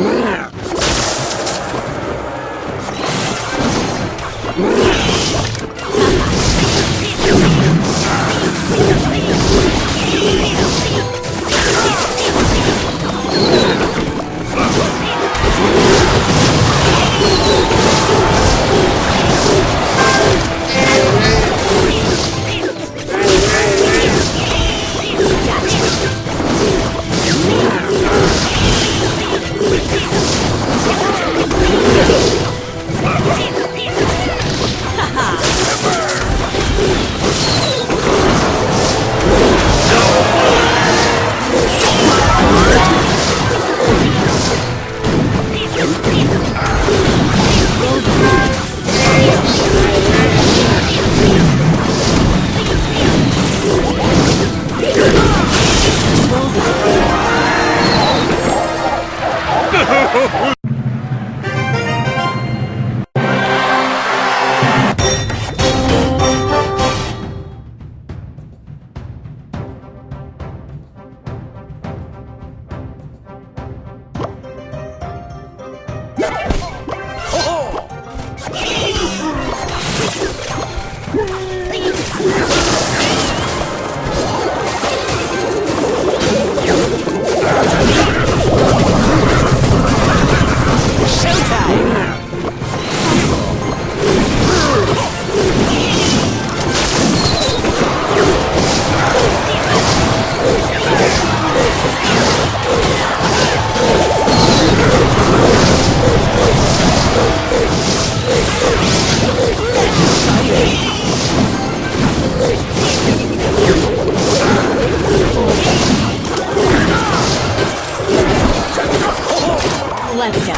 Yeah. Let's go. Let's go.